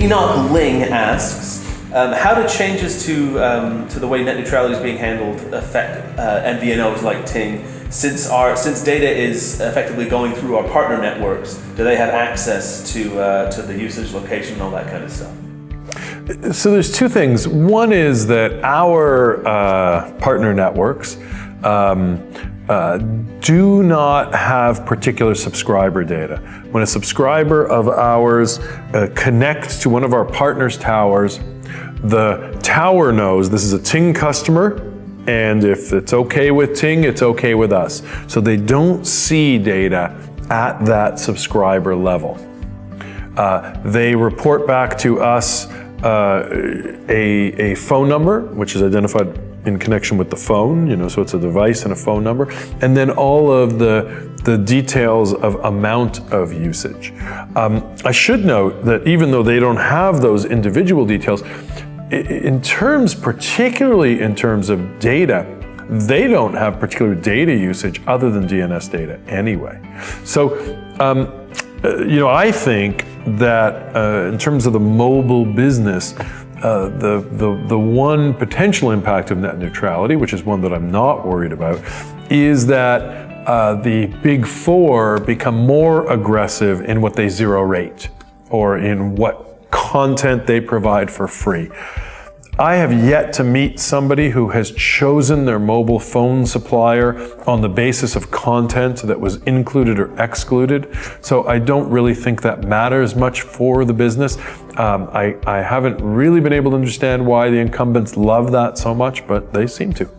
Enoch Ling asks, um, how do changes to um, to the way net neutrality is being handled affect uh, MVNOs like Ting? Since our since data is effectively going through our partner networks, do they have access to uh, to the usage location and all that kind of stuff? So there's two things. One is that our uh, partner networks um, uh, do not have particular subscriber data. When a subscriber of ours uh, connects to one of our partners' towers, the tower knows this is a Ting customer, and if it's okay with Ting, it's okay with us. So they don't see data at that subscriber level. Uh, they report back to us uh, a, a phone number, which is identified in connection with the phone, you know, so it's a device and a phone number, and then all of the, the details of amount of usage. Um, I should note that even though they don't have those individual details, in terms, particularly in terms of data, they don't have particular data usage other than DNS data anyway. So, um, uh, you know, I think that uh, in terms of the mobile business, uh, the, the, the one potential impact of net neutrality, which is one that I'm not worried about, is that uh, the big four become more aggressive in what they zero rate or in what content they provide for free. I have yet to meet somebody who has chosen their mobile phone supplier on the basis of content that was included or excluded. So I don't really think that matters much for the business. Um, I, I haven't really been able to understand why the incumbents love that so much, but they seem to.